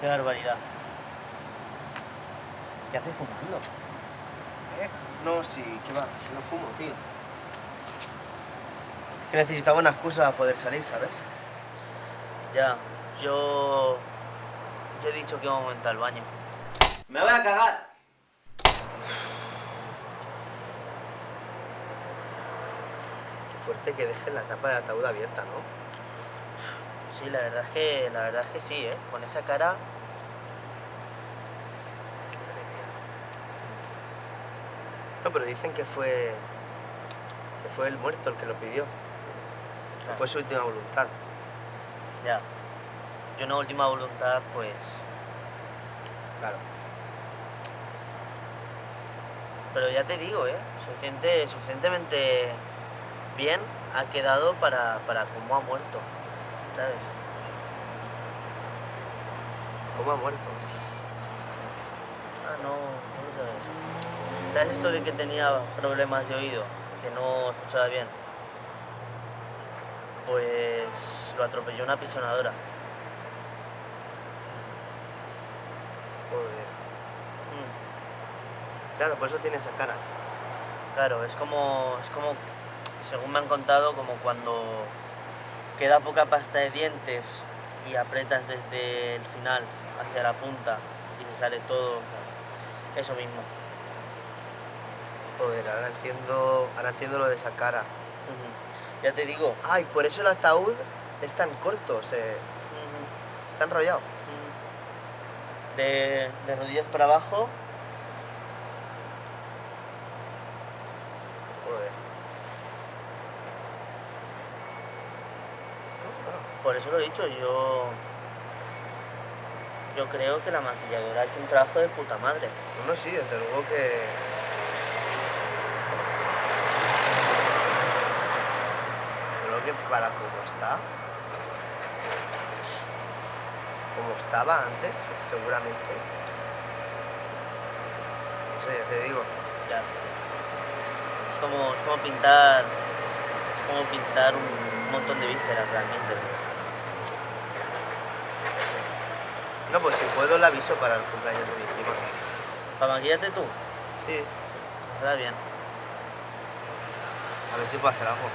Qué barbaridad. ¿Qué haces fumando? ¿Eh? No, sí, ¿qué va? Si no fumo, tío. Que necesitaba una excusa para poder salir, ¿sabes? Ya, yo... Yo he dicho que iba un momento al baño. ¡Me voy a cagar! Qué fuerte que dejen la tapa del ataúd abierta, ¿no? Sí, la verdad es que, la verdad es que sí, ¿eh? Con esa cara... No, pero dicen que fue... Que fue el muerto el que lo pidió. Que fue su última voluntad. Ya. Yo una última voluntad, pues... Claro. Pero ya te digo, ¿eh? Suficiente, suficientemente bien ha quedado para, para cómo ha muerto. ¿Sabes? ¿Cómo ha muerto? Ah, no, no lo sabes. ¿Sabes esto de que tenía problemas de oído? Que no escuchaba bien. Pues lo atropelló una pisonadora. Joder. Mm, Claro, por eso tiene esa cara. Claro, es como, es como, según me han contado, como cuando queda poca pasta de dientes y apretas desde el final hacia la punta y se sale todo. Eso mismo. Joder, ahora entiendo, ahora entiendo lo de esa cara. Ya te digo. Ay, por eso el ataúd es tan corto, se, está enrollado. De, de rodillas para abajo, Joder. Por eso lo he dicho, yo. Yo creo que la maquilladora ha hecho un trabajo de puta madre. No, sí, desde luego que... Desde luego que para como está... Como estaba antes, seguramente... No sé, ya te digo. Ya. Es como, es como pintar. Es como pintar un montón de vísceras realmente. No, pues si puedo le aviso para el cumpleaños de mi prima. ¿Para maquillarte tú? Sí, Está bien. a ver si puedo hacer algo.